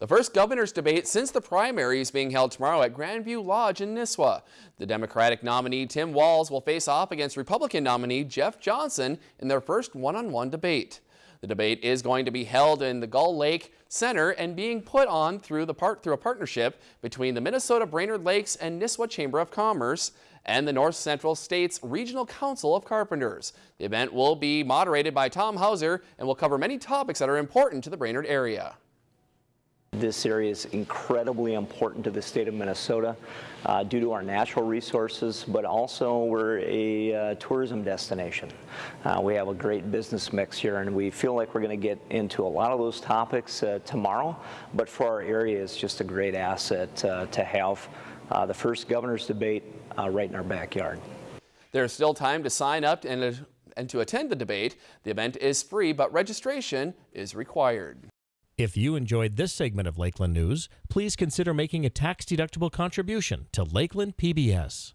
The first governor's debate since the primary is being held tomorrow at Grandview Lodge in Nisswa. The Democratic nominee Tim Walz will face off against Republican nominee Jeff Johnson in their first one-on-one -on -one debate. The debate is going to be held in the Gull Lake Center and being put on through the part through a partnership between the Minnesota Brainerd Lakes and Nisswa Chamber of Commerce and the North Central States Regional Council of Carpenters. The event will be moderated by Tom Hauser and will cover many topics that are important to the Brainerd area. This area is incredibly important to the state of Minnesota uh, due to our natural resources, but also we're a uh, tourism destination. Uh, we have a great business mix here, and we feel like we're going to get into a lot of those topics uh, tomorrow, but for our area, it's just a great asset uh, to have uh, the first governor's debate right in our backyard. There's still time to sign up and, and to attend the debate. The event is free, but registration is required. If you enjoyed this segment of Lakeland News, please consider making a tax-deductible contribution to Lakeland PBS.